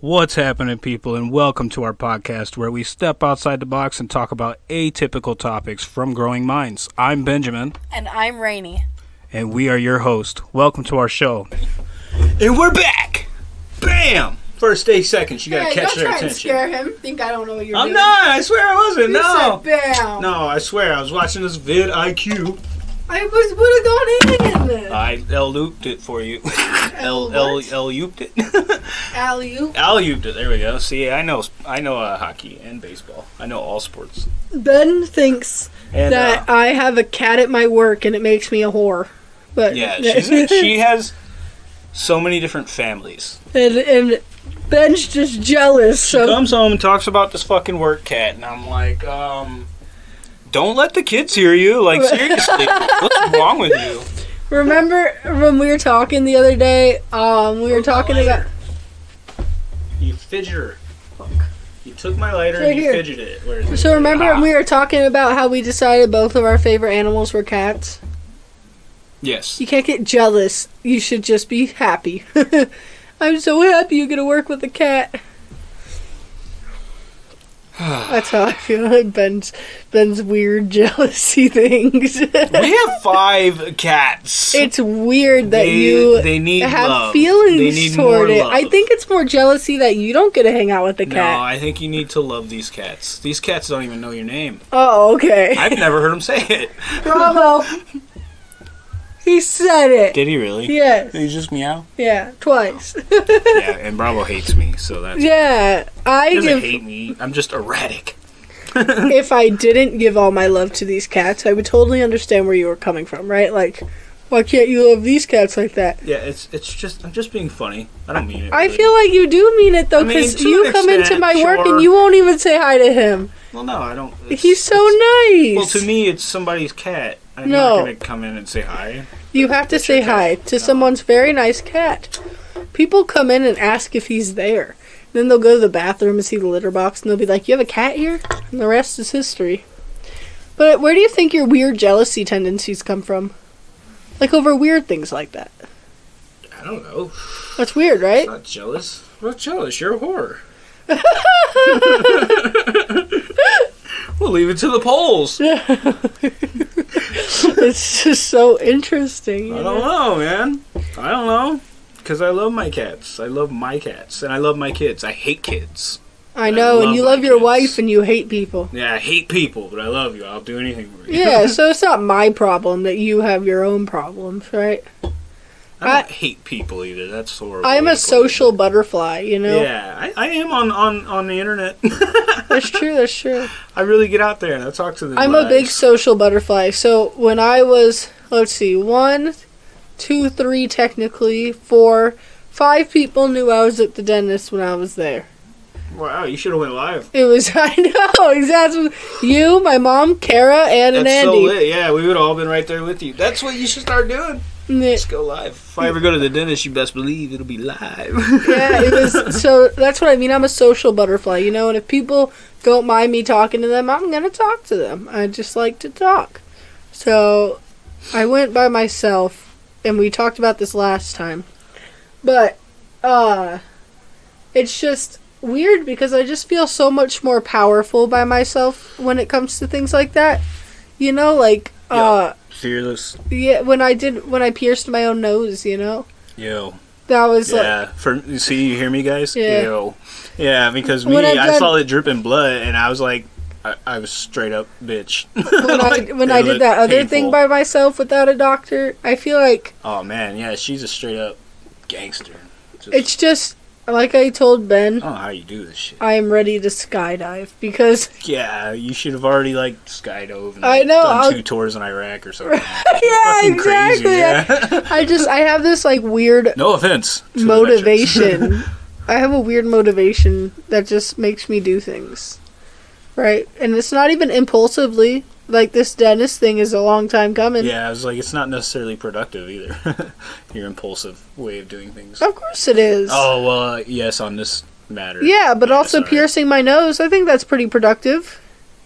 What's happening, people, and welcome to our podcast where we step outside the box and talk about atypical topics from growing minds. I'm Benjamin, And I'm Rainy. and we are your host. Welcome to our show. And we're back! Bam! First day, second, you gotta Hey, catch don't their try and attention. scare him. Think I don't know what you're I'm doing. not! I swear I wasn't! You No! said bam. No, I swear, I was watching this vidIQ. I was would have gone in. I L looped it for you. L L L what? It. Alley oop. L looped it. There we go. See, I know I know uh, hockey and baseball. I know all sports. Ben thinks And that uh, I have a cat at my work and it makes me a whore. But yeah, she's, she has so many different families. and, and Ben's just jealous. She So comes home and talks about this fucking work cat, and I'm like, um, don't let the kids hear you. Like, seriously, what's wrong with you? Remember when we were talking the other day? Um, we were talking about. You fidgeter. You took my lighter Right and you here. fidgeted it. Where is it? So remember Ah. when we were talking about how we decided both of our favorite animals were cats? Yes. You can't get jealous. You should just be happy. I'm so happy you're gonna work with a cat. That's how I feel like Ben's Ben's weird jealousy things. We have five cats. it's weird that they, you they need have love. feelings they need toward more it. love. I think it's more jealousy that you don't get to hang out with the cat. No. I think you need to love these cats. These cats don't even know your name. Oh, okay. I've never heard them say it. Oh, Bravo. He said it. Did he really? Yes. Did he just meow? Yeah, twice. yeah, and Bravo hates me, so that's. yeah, I He doesn't give hate me. I'm just erratic. if I didn't give all my love to these cats, I would totally understand where you were coming from, right? Like, why can't you love these cats like that? Yeah, it's it's just I'm just being funny. I don't mean it. I feel like you do mean it though, I mean, because you an come into extent, my work and you won't even say hi to him. Well, no, I don't. He's so nice. Well, to me, it's somebody's cat. I'm No. not gonna come in and say hi. you have to say cat. hi to No. someone's very nice cat. People come in and ask if he's there. Then they'll go to the bathroom and see the litter box, and they'll be like, "You have a cat here?" And the rest is history. But where do you think your weird jealousy tendencies come from? Like over weird things like that. I don't know. That's weird, right? I'm not jealous. I'm not jealous. You're a whore. we'll leave it to the polls. Yeah. it's just so interesting. I don't know, man. I don't know. Because I love my cats. I love my cats. And I love my kids. I hate kids. I know, I and you love love your kids. wife and you hate people. Yeah, I hate people, but I love you. I'll do anything for you. Yeah, so it's not my problem that you have your own problems, right? I don't hate people either. That's horrible. I'm a social butterfly, you know? Yeah, I, I am on, on, on the internet. That's true, that's true. I really get out there and I talk to them. I'm a big social butterfly. So when I was, let's see, one, two, three, technically, four, five people knew I was at the dentist when I was there. Wow, you should have went live. It was, I know, exactly. You, my mom, Kara, and an That's so Andy. lit. Yeah, we would have all been right there with you. That's what you should start doing. Just go live. If I ever go to the dentist, you best believe it'll be live. yeah, it was so that's what I mean. I'm a social butterfly, you know, and if people don't mind me talking to them, I'm gonna talk to them. I just like to talk. So I went by myself and we talked about this last time. But uh it's just weird because I just feel so much more powerful by myself when it comes to things like that. You know, like uh Fearless. yeah, when I did when I pierced my own nose, you know? Yo. That was like Yeah. For you see, you hear me, guys? Yeah. Yo. Yeah, because me, I've I saw it dripping blood, and I was like, I, I was straight up bitch. when Like, I when I did that other painful. thing by myself without a doctor, I feel like Oh man, yeah, she's a straight up gangster. Just, it's just like I told Ben, I don't know how you do this shit. I am ready to skydive because Yeah, you should have already like skydove and I know, done I'll- 2 tours in Iraq or something. yeah, Fucking exactly. crazy. Yeah. I just I have this like weird no offense. to the motivation. I have a weird motivation that just makes me do things. Right? And it's not even impulsively. Like this dentist thing is a long time coming. yeah, I was like, it's not necessarily productive either. Your impulsive way of doing things. Of course it is. Oh well, uh, yes, on this matter. Yeah, but also sorry. piercing my nose, I think that's pretty productive.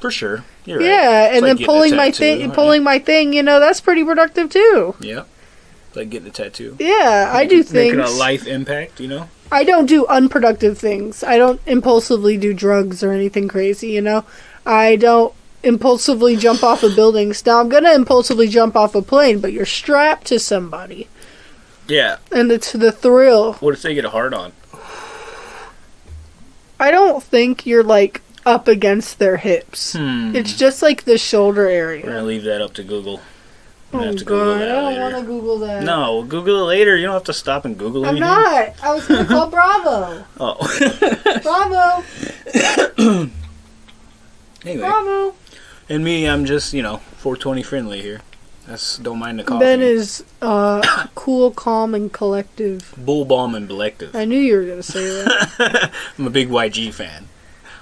for sure. You're right. Yeah, and like then pulling my thing, right? pulling my thing, you know, that's pretty productive too. Yeah, like getting a tattoo. Yeah, I do Making a life impact, you know. I don't do unproductive things. I don't impulsively do drugs or anything crazy, you know? I don't impulsively jump off of buildings. Now, I'm going to impulsively jump off a plane, but you're strapped to somebody. Yeah. And it's the thrill. What if they get a hard on? I don't think you're like up against their hips. Hmm. It's just like the shoulder area. We're area. gonna leave that up to Google. Oh have to Google god, I don't want to Google that. No, Google it later. You don't have to stop and Google it. I'm anything. not. I was gonna call Bravo. Oh. Bravo. anyway, Bravo. and me, I'm just you know 420 friendly here. That's don't mind the coffee. Ben is uh, cool, calm, and collective. Bull bomb and Belective. I knew you were gonna say that. I'm a big YG fan.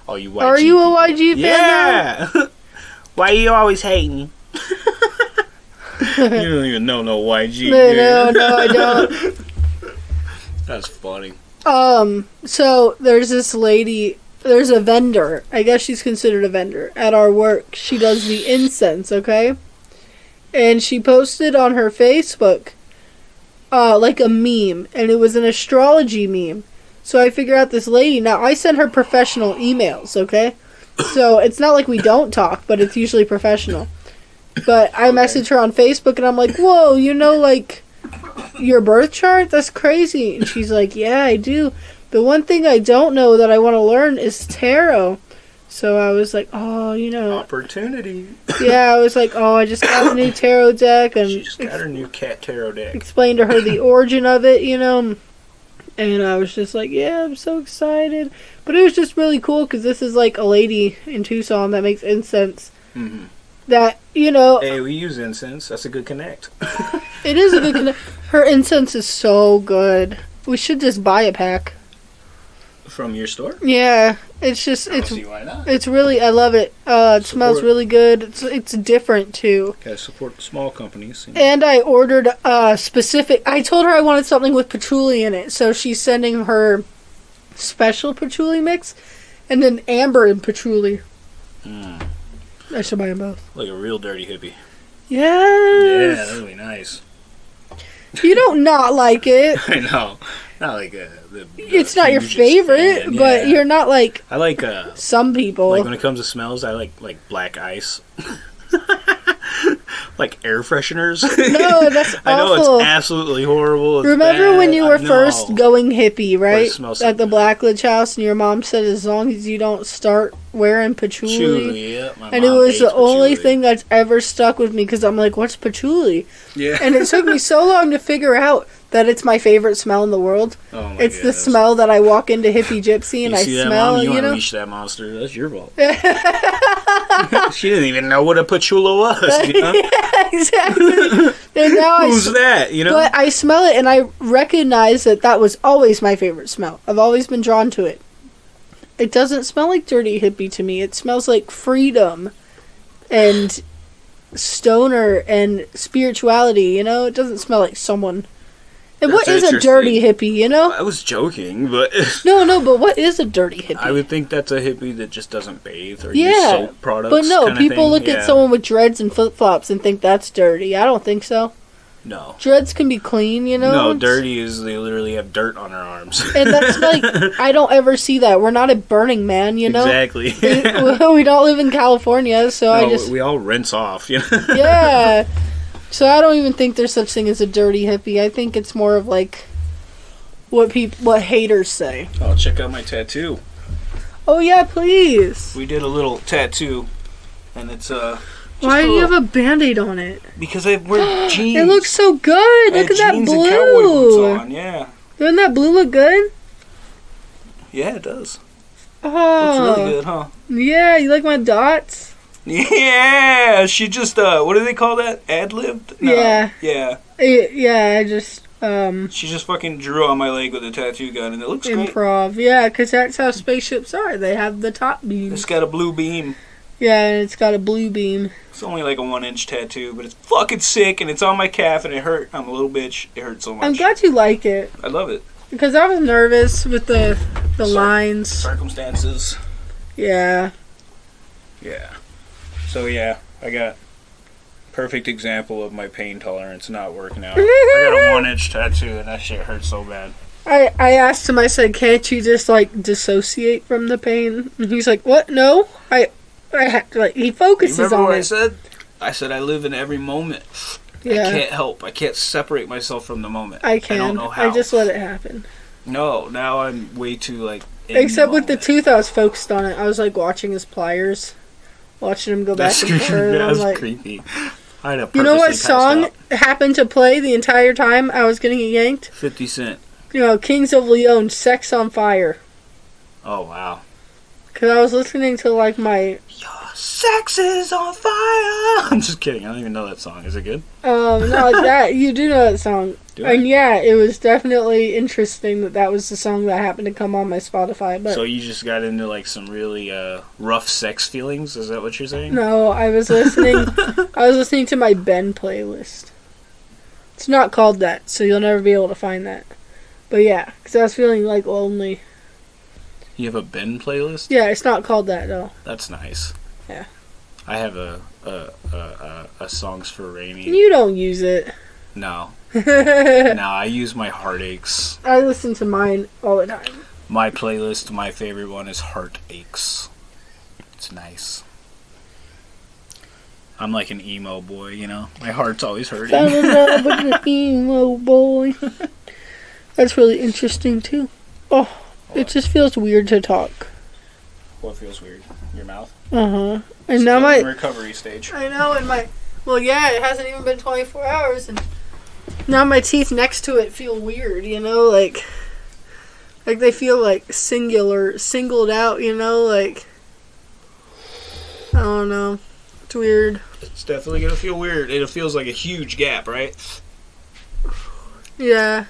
All you YG. Are you a. YG fan? Yeah. Why are you always hating? You don't even know no YG. No, no, no, I don't. That's funny. Um, so there's this lady, there's a vendor, I guess she's considered a vendor, at our work. She does the incense, okay? And she posted on her Facebook, uh, like a meme, and it was an astrology meme. So I figure out this lady. Now, I send her professional emails, okay? So it's not like we don't talk, but it's usually professional. But I message her on Facebook, and I'm like, whoa, you know, like, your birth chart? That's crazy. And she's like, Yeah, I do. The one thing I don't know that I want to learn is tarot. So I was like, Oh, you know, Opportunity. yeah, I was like, Oh, I just got a new tarot deck and She just got her new cat tarot deck. explained to her the origin of it, you know. And I was just like, Yeah, I'm so excited. But it was just really cool because this is like a lady in Tucson that makes incense hmm that, you know, Hey, we use incense. That's a good connect. it is a good conne- Her incense is so good. We should just buy a pack. From your store? Yeah, it's just it's see why not. it's really I love it. Uh, it smells really good. It's it's different too. Gotta support small companies. you know. And I ordered a specific. I told her I wanted something with patchouli in it, so she's sending her special patchouli mix, and then amber and patchouli. Mm, I should buy them both. like a real dirty hippie. Yes. Yeah, that'd be nice. you don't not like it. I know. Not like uh, the. the It's not your favorite, but you're not like I like uh, some people. like when it comes to smells. I like like black ice. like air fresheners. no, that's I know awful. it's absolutely horrible. It's Remember bad, when you were first going hippie, right? smells so At the. Blackledge house, and your mom said as long as you don't start wearing patchouli. Patchouli, yeah. my And it was hates the only thing that's ever stuck with me because I'm like, what's patchouli? Yeah. And it took me so long to figure out that it's my favorite smell in the world. oh my it's the smell that I walk into Hippie Gypsy and you I see that, smell, Mom? You, you know? unleash that monster. That's your fault. she didn't even know what a patchouli was. You know? exactly. and now Who's that? You know? But I smell it and I recognize that that was always my favorite smell. I've always been drawn to it. It doesn't smell like dirty hippie to me. It smells like freedom and stoner and spirituality, you know? It doesn't smell like someone. And what is a dirty hippie, you know? I was joking, but No, no, but what is a dirty hippie? I would think that's a hippie that just doesn't bathe or Yeah, use soap products. but no, people look Yeah. at someone with dreads and flip flops and think that's dirty. I don't think so. No. Dreads can be clean, you know? No, dirty is they literally have dirt on their arms. And that's like, I don't ever see that. We're not at Burning Man, you know? exactly. we, we don't live in California, so I just we all rinse off. You know? yeah. So I don't even think there's such thing as a dirty hippie. I think it's more of like what people, what haters say. Oh, check out my tattoo. Oh yeah, please. We did a little tattoo, and it's uh. Why do you have a band-aid on it? Because I wear jeans. It looks so good. I Look at that jeans and cowboy boots blue. on. Yeah, Doesn't that blue look good? yeah, it does. Oh, Looks really good, huh? yeah. You like my dots? Yeah, she just uh, what do they call that? Ad libbed? Yeah. yeah. Eh, Yeah, I just um She just fucking drew on my leg with a tattoo gun, and it looks great. improv. Yeah, because that's how spaceships are. They have the top beam. It's got a blue beam. Yeah, and it's got a blue beam. It's only like a one inch tattoo, but it's fucking sick, and it's on my calf, and it hurt. I'm a little bitch. It hurt so much. I'm glad you like it I love it. because I was nervous with the the Sorry. lines. Circumstances. Yeah. Yeah. So yeah, I got perfect example of my pain tolerance not working out. I got a one inch tattoo, and that shit hurts so bad. I, I asked him, I said, can't you just like dissociate from the pain? And he's like, what? No. I, I ha-, like, he You focuses remember on what I said? I said I live in every moment. I can't help. I can't separate myself from the moment. I can. I don't know how. I just let it happen. no. Now I'm way too like. in Except with the tooth, I was focused on it. I was like watching his pliers, watching him go back That's, and creepy. forth. and I'm That's like, creepy. Have you know what song out. happened to play the entire time I was getting yanked? Fifty Cent. You know, Kings of Leon, "Sex on Fire," Oh wow. Because I was listening to like my Your Sex is on fire. I'm just kidding. I don't even know that song. Is it good? um no that you do know that song. Do I? And yeah, it was definitely interesting that that was the song that happened to come on my Spotify. But So you just got into like some really uh, rough sex feelings? Is that what you're saying? no, I was listening. I was listening to my Ben playlist. It's not called that, so you'll never be able to find that. But yeah, because I was feeling like lonely. You have a Ben playlist? Yeah, it's not called that though. That's nice. Yeah. I have a a a, a, a songs for rainy. You don't use it. No, no. I use my heartaches. I listen to mine all the time. My playlist. My favorite one is heartaches. It's nice. I'm like an emo boy, you know. My heart's always Fell hurting. in love with an emo boy. That's really interesting too. Oh, it just feels weird to talk. what feels weird? Your mouth. Uh huh. And now my recovery stage. I know, and my well, yeah, it hasn't even been 24 hours, and now my teeth next to it feel weird. You know, like like they feel like singular, singled out. You know, like I don't know. It's weird. It's definitely gonna feel weird. It feels like a huge gap, right? Yeah,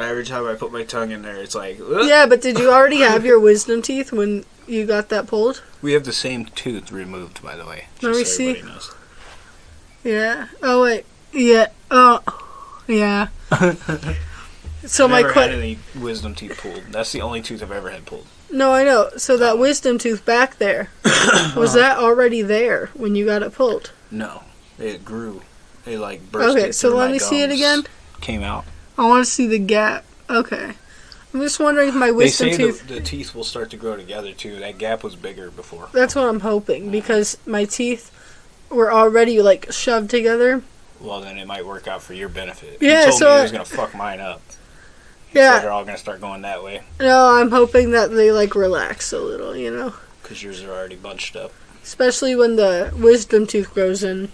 Every time I put my tongue in there, it's like. "Ugh." yeah. But did you already have your wisdom teeth when you got that pulled? We have the same tooth removed, by the way. Let me so see. knows. Yeah. Oh wait. Yeah. Oh. Yeah. so my never que- had any wisdom teeth pulled. That's the only tooth I've ever had pulled. No, I know. So that wisdom tooth back there was uh-huh. that already there when you got it pulled? No, it grew. It like burst. Okay, so let me see it again. Came out. I want to see the gap. Okay. I'm just wondering if my wisdom tooth. the, the teeth will start to grow together too. That gap was bigger before. That's what I'm hoping because my teeth were already like shoved together. Well, then it might work out for your benefit. Yeah, he told so me I- he was gonna fuck mine up. Yeah. they're all gonna start going that way No, I'm hoping that they like relax a little, you know. because yours are already bunched up. Especially when the wisdom tooth grows in.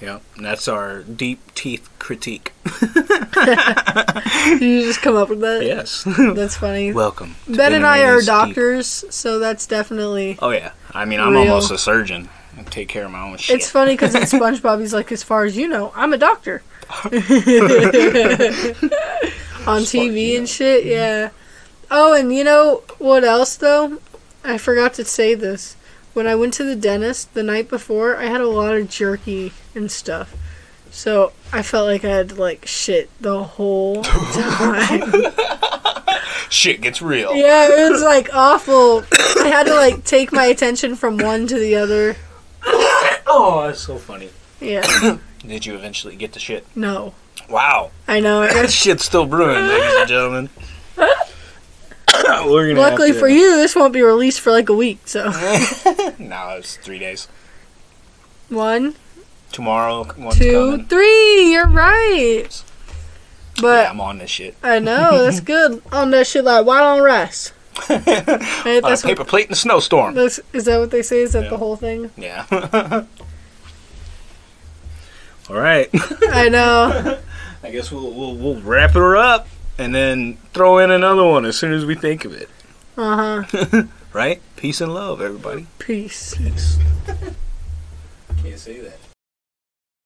Yep, and that's our deep teeth critique. Did you just come up with that? yes. That's funny. Welcome. Ben and I are Rainey's Deep- doctors, so that's definitely. Oh yeah, I mean I'm Real. almost a surgeon. I take care of my own shit. It's funny because in SpongeBob, he's like, as far as you know, I'm a doctor. On TV and shit, yeah. Oh, and you know what else, though? I forgot to say this. When I went to the dentist the night before, I had a lot of jerky and stuff. So I felt like I had like, shit the whole time. Shit gets real. yeah, it was, like, awful. I had to, like, take my attention from one to the other. Oh, that's so funny. Yeah. Did you eventually get the shit? No. Wow, I know. I that shit's still brewing, ladies and gentlemen. Luckily for you, this won't be released for like a week. So no, it's three days. one, Tomorrow, two, three. You're right. yeah, But I'm on this shit. I know that's good on that shit like white on rice. Right, on a paper what, plate in a snowstorm. that's, is that what they say? Is that Yeah. the whole thing? Yeah. All right. I know. I guess we'll, we'll we'll wrap her up and then throw in another one as soon as we think of it. Uh huh. Right? Peace and love, everybody. Peace. Peace. Can't say that.